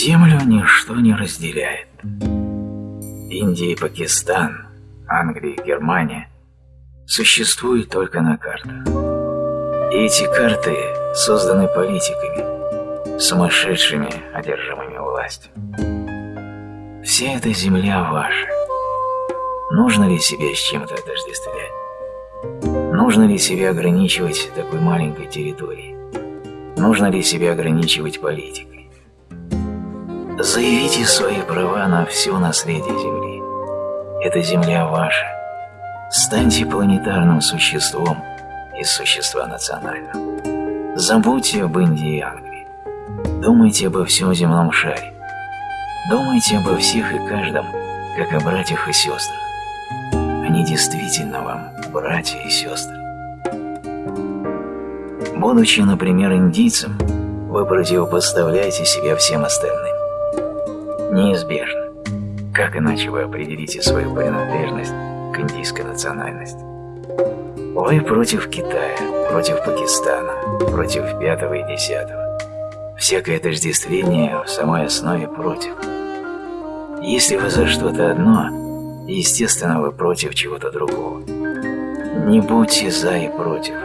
Землю ничто не разделяет. Индия и Пакистан, Англия и Германия существуют только на картах. И эти карты созданы политиками, сумасшедшими, одержимыми властью. Вся эта земля ваша. Нужно ли себя с чем-то отождествлять? Нужно ли себя ограничивать такой маленькой территорией? Нужно ли себя ограничивать политикой? Заявите свои права на все наследие Земли. Эта Земля ваша. Станьте планетарным существом из существа национального. Забудьте об Индии и Англии. Думайте обо всем земном шаре. Думайте обо всех и каждом, как о братьях и сестрах. Они действительно вам братья и сестры. Будучи, например, индийцем, вы противопоставляете себя всем остальным. Неизбежно. Как иначе вы определите свою принадлежность к индийской национальности? Вы против Китая, против Пакистана, против пятого и десятого. Всякое отождествление в самой основе против. Если вы за что-то одно, естественно, вы против чего-то другого. Не будьте за и против.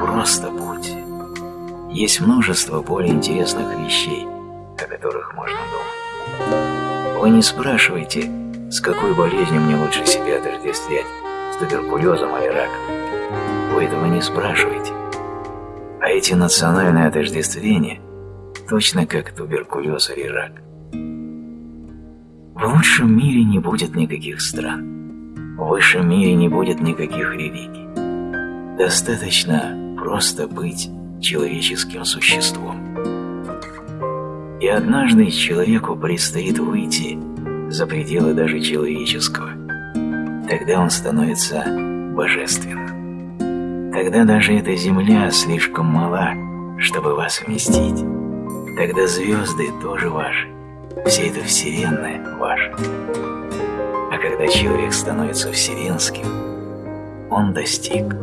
Просто будьте. Есть множество более интересных вещей, о которых можно думать. Не спрашиваете, с какой болезнью мне лучше себя отождествлять, с туберкулезом или раком. Вы этого не спрашиваете. А эти национальные отождествления точно как туберкулез или рак. В лучшем мире не будет никаких стран. В высшем мире не будет никаких религий. Достаточно просто быть человеческим существом. И однажды человеку предстоит выйти за пределы даже человеческого. Тогда он становится божественным. Тогда даже эта земля слишком мала, чтобы вас вместить. Тогда звезды тоже ваши. Вся эта вселенная ваша. А когда человек становится вселенским, он достиг